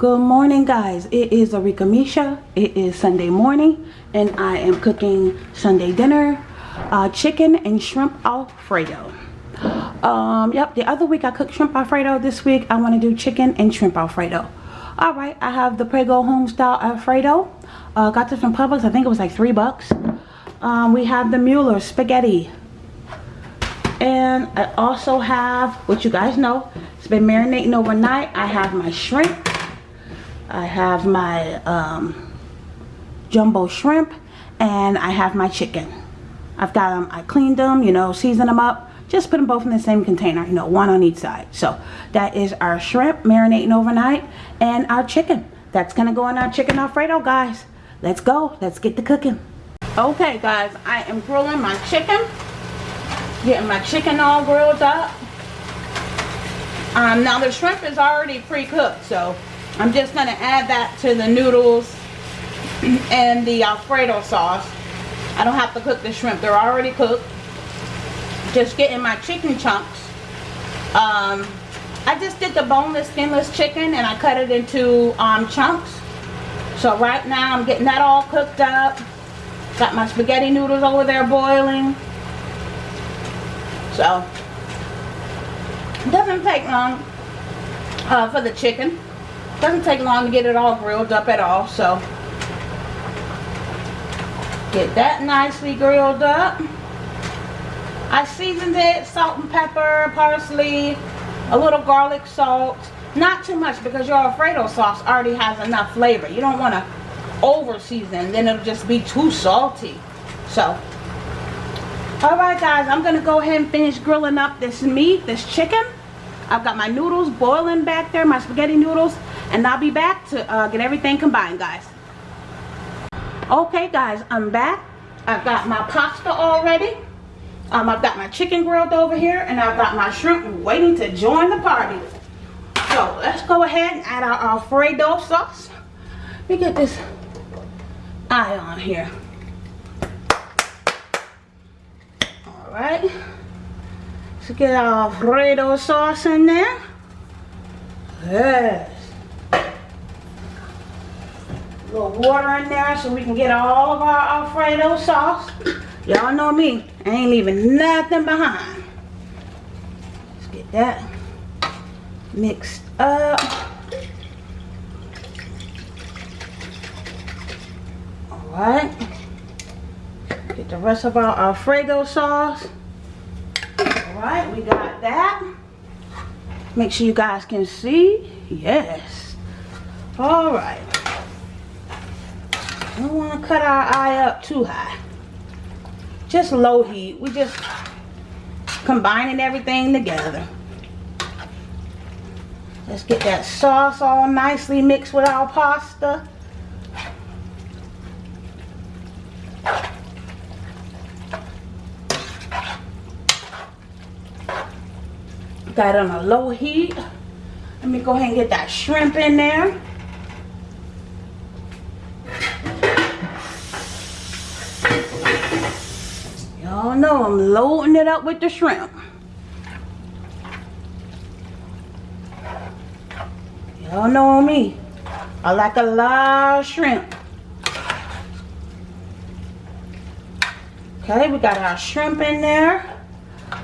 Good morning guys. It is Arika Misha. It is Sunday morning and I am cooking Sunday dinner. Uh, chicken and shrimp alfredo. Um, yep, the other week I cooked shrimp alfredo. This week I want to do chicken and shrimp alfredo. Alright, I have the Prego home style alfredo. Uh, got this from Publix. I think it was like three bucks. Um, we have the Mueller spaghetti. And I also have, what you guys know, it's been marinating overnight. I have my shrimp I have my um, jumbo shrimp and I have my chicken. I've got them, I cleaned them, you know, seasoned them up. Just put them both in the same container, you know, one on each side. So that is our shrimp marinating overnight and our chicken. That's going to go in our chicken alfredo, guys. Let's go. Let's get the cooking. Okay, guys, I am grilling my chicken. Getting my chicken all grilled up. Um, now the shrimp is already pre-cooked, so I'm just going to add that to the noodles and the Alfredo sauce. I don't have to cook the shrimp. They're already cooked. Just getting my chicken chunks. Um, I just did the boneless, skinless chicken and I cut it into um, chunks. So right now I'm getting that all cooked up. Got my spaghetti noodles over there boiling. So, it doesn't take long uh, for the chicken. Doesn't take long to get it all grilled up at all, so get that nicely grilled up. I seasoned it, salt and pepper, parsley, a little garlic salt. Not too much because your Alfredo sauce already has enough flavor. You don't want to over season, then it'll just be too salty. So, alright guys, I'm going to go ahead and finish grilling up this meat, this chicken. I've got my noodles boiling back there, my spaghetti noodles and I'll be back to uh, get everything combined guys. Okay guys I'm back. I've got my pasta already. Um, I've got my chicken grilled over here and I've got my shrimp waiting to join the party. So let's go ahead and add our Alfredo sauce. Let me get this eye on here. All right. Let's get our Alfredo sauce in there. Yes a little water in there so we can get all of our Alfredo sauce. Y'all know me. I ain't leaving nothing behind. Let's get that mixed up. Alright. Get the rest of our Alfredo sauce. Alright, we got that. Make sure you guys can see. Yes. Alright. Don't want to cut our eye up too high. Just low heat. We just combining everything together. Let's get that sauce all nicely mixed with our pasta. Got on a low heat. Let me go ahead and get that shrimp in there. Oh, Y'all know I'm loading it up with the shrimp. Y'all know me. I like a lot of shrimp. Okay, we got our shrimp in there.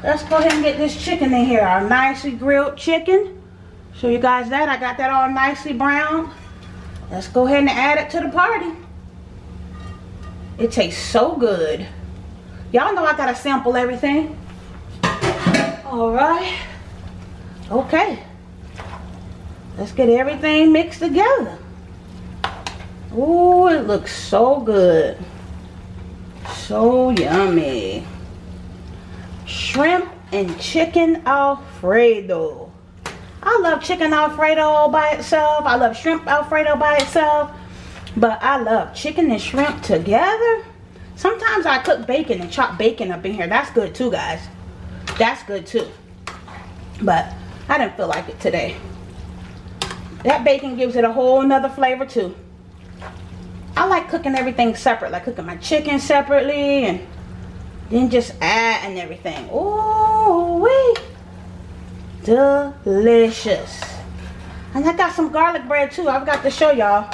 Let's go ahead and get this chicken in here. Our nicely grilled chicken. Show you guys that. I got that all nicely brown. Let's go ahead and add it to the party. It tastes so good. Y'all know I gotta sample everything. Alright. Okay. Let's get everything mixed together. Oh, it looks so good. So yummy. Shrimp and chicken alfredo. I love chicken alfredo by itself. I love shrimp alfredo by itself. But I love chicken and shrimp together. Sometimes I cook bacon and chop bacon up in here. That's good too, guys. That's good too. But I didn't feel like it today. That bacon gives it a whole nother flavor too. I like cooking everything separate. Like cooking my chicken separately and then just adding everything. Oh, wait. Delicious. And I got some garlic bread too. I've got to show y'all.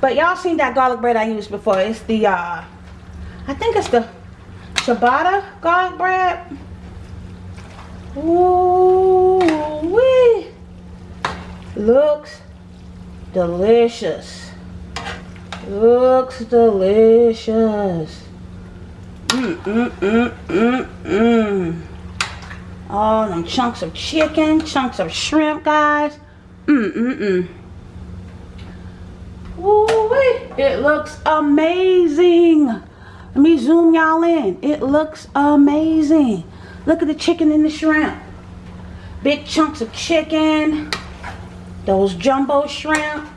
But y'all seen that garlic bread I used before. It's the, uh, I think it's the ciabatta garlic bread. Ooh, wee. Looks delicious. Looks delicious. Mmm, mmm, mmm, mmm, mmm. All them chunks of chicken, chunks of shrimp, guys. Mmm, mmm, mmm. Ooh, it looks amazing. Let me zoom y'all in. It looks amazing. Look at the chicken and the shrimp. Big chunks of chicken. Those jumbo shrimp.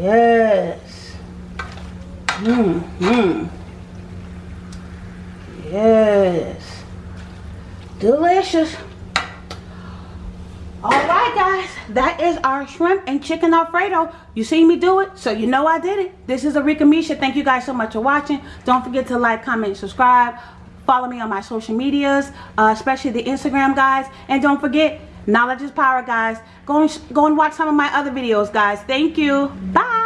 Yes. Mmm, mmm. Yes. Delicious. Alright guys, that is our shrimp and chicken alfredo. You see me do it, so you know I did it. This is Arika Misha. Thank you guys so much for watching. Don't forget to like, comment, subscribe. Follow me on my social medias, uh, especially the Instagram guys. And don't forget, knowledge is power guys. Go and, go and watch some of my other videos guys. Thank you. Bye.